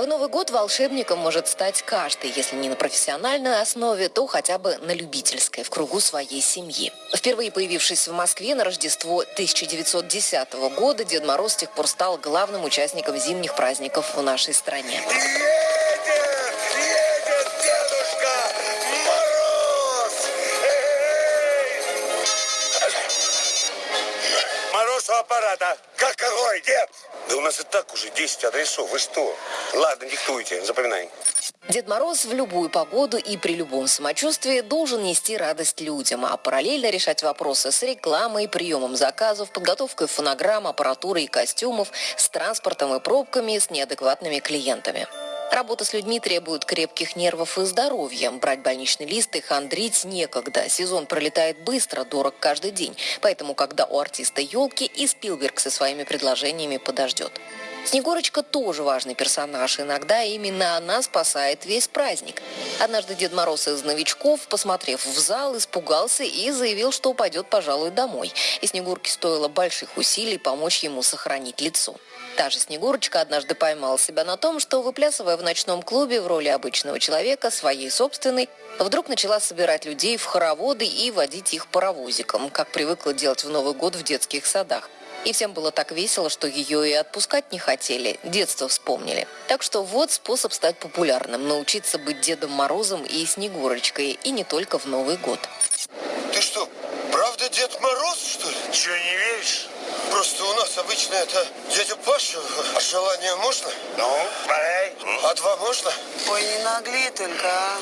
В Новый год волшебником может стать каждый, если не на профессиональной основе, то хотя бы на любительской, в кругу своей семьи. Впервые появившись в Москве на Рождество 1910 года, Дед Мороз с тех пор стал главным участником зимних праздников в нашей стране. Дед? Да у нас и так уже 10 адресов. Вы что? Ладно, диктуйте, запоминаем. Дед Мороз в любую погоду и при любом самочувствии должен нести радость людям, а параллельно решать вопросы с рекламой, приемом заказов, подготовкой фонограмм, аппаратуры и костюмов, с транспортом и пробками, с неадекватными клиентами. Работа с людьми требует крепких нервов и здоровья. Брать больничный лист и хандрить некогда. Сезон пролетает быстро, дорог каждый день. Поэтому, когда у артиста елки, и Спилберг со своими предложениями подождет. Снегурочка тоже важный персонаж. Иногда именно она спасает весь праздник. Однажды Дед Мороз из новичков, посмотрев в зал, испугался и заявил, что пойдет, пожалуй, домой. И Снегурке стоило больших усилий помочь ему сохранить лицо. Та же Снегурочка однажды поймала себя на том, что, выплясывая в ночном клубе в роли обычного человека, своей собственной, вдруг начала собирать людей в хороводы и водить их паровозиком, как привыкла делать в Новый год в детских садах. И всем было так весело, что ее и отпускать не хотели, детство вспомнили. Так что вот способ стать популярным – научиться быть Дедом Морозом и Снегурочкой, и не только в Новый год. Ты что, правда Дед Мороз, что ли? Че, не веришь? Просто у нас обычно это дядя Паша. А желание можно? Ну, давай. А два можно? Ой, не нагли только, а.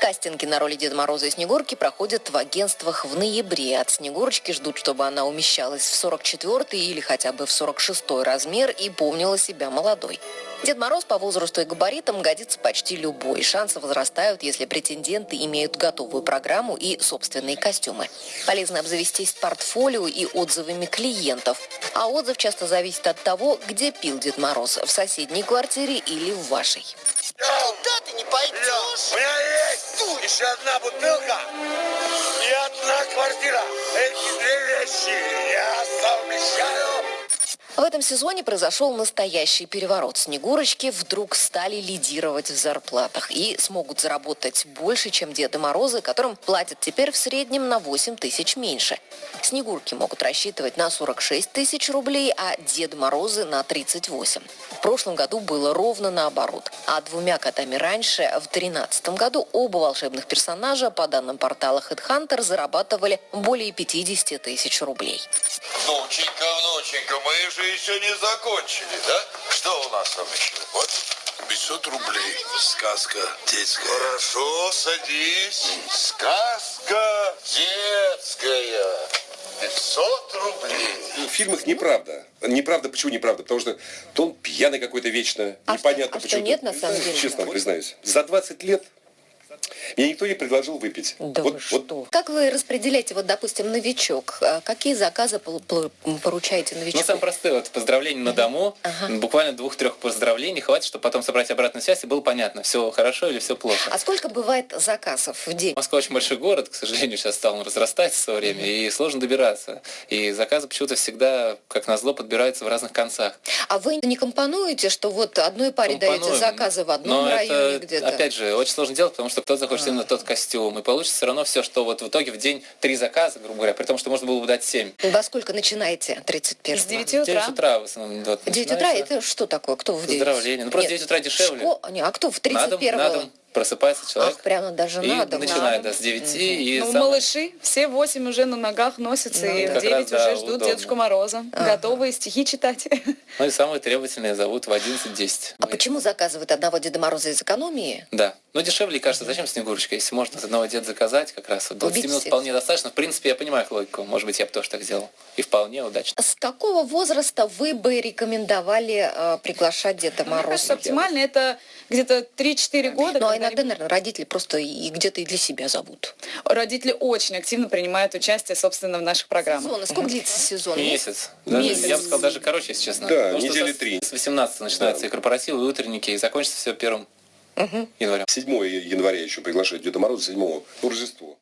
Кастинги на роли Деда Мороза и Снегурки проходят в агентствах в ноябре. От Снегурочки ждут, чтобы она умещалась в 44 или хотя бы в 46 размер и помнила себя молодой. Дед Мороз по возрасту и габаритам годится почти любой. Шансы возрастают, если претенденты имеют готовую программу и собственные костюмы. Полезно обзавестись портфолио и отзывами клиентов. А отзыв часто зависит от того, где пил Дед Мороз – в соседней квартире или в вашей. Ты не пойдешь? У меня есть еще одна бутылка и одна квартира. Эти две вещи я совмещаю. В этом сезоне произошел настоящий переворот. Снегурочки вдруг стали лидировать в зарплатах и смогут заработать больше, чем Деды Морозы, которым платят теперь в среднем на 8 тысяч меньше. Снегурки могут рассчитывать на 46 тысяч рублей, а Деды Морозы на 38. В прошлом году было ровно наоборот. А двумя годами раньше, в 2013 году, оба волшебных персонажа, по данным портала HeadHunter, зарабатывали более 50 тысяч рублей. Внученька, внученька, мы же еще не закончили, да? Что у нас там еще? Вот. 500 рублей. Сказка детская. Хорошо, садись. Сказка детская. 500 рублей. Ну, В фильмах неправда. Неправда, почему неправда? Потому что то он пьяный какой-то вечно. А Непонятно что- а что почему. нет, на самом деле? Честно признаюсь. За 20 лет мне никто не предложил выпить. Да вот, вы вот что? Как вы распределяете, вот, допустим, новичок? А Какие заказы поручаете Ну, новичку? самое простое, вот поздравление на дому, Ага. буквально двух-трех поздравлений хватит, чтобы потом собрать обратную связь и было понятно, все хорошо или все плохо. А сколько бывает заказов в день? Москва очень большой город, к сожалению, сейчас стал он разрастаться со время, и сложно добираться. И заказы почему-то всегда, как назло, подбираются в разных концах. А вы не компонуете, что вот одной паре даете Компонуем. заказы в одном Но районе где-то? опять же, очень сложно делать, потому что кто-то захочет именно тот костюм, и получится все равно все, что вот в итоге в день три заказа, грубо говоря, при том, что можно было бы дать семь. Во сколько начинаете 31 С 9 В 9 утра. утра в основном. Вот, 9 утра это что такое? Кто в 9? Поздравления. Ну, просто 9 утра дешевле. Шко- Не, а кто в На дом, 31 на дом просыпается человек. Ах, прямо даже и на дом. начинает, да, с 9 и Ну, сам- малыши все восемь уже на ногах носятся, и как в 9 раз, да, уже ждут удобно. Дедушку Мороза, готовые стихи читать. Ну и самые требовательные зовут в 11-10. А почему заказывают одного Деда Мороза из экономии? Да. Ну, дешевле, кажется, зачем Снегурочка? Если можно с одного деда заказать, как раз вот 20 Убить минут всех. вполне достаточно. В принципе, я понимаю их логику. Может быть, я бы тоже так сделал. И вполне удачно. С какого возраста вы бы рекомендовали э, приглашать Деда Мне кажется, Мороза? оптимально это где-то 3-4 года. Ну, а иногда, наверное, родители просто и где-то и для себя зовут. Родители очень активно принимают участие, собственно, в наших программах. Сезон. Сколько длится сезон? Месяц. Даже, Месяц. Я бы сказал, даже короче, если честно. Да, Потому недели три. С 18 начинаются и корпоративы, и утренники, и закончится все первым января. 7 января еще приглашают Деда Мороза, 7 ну, Рождество.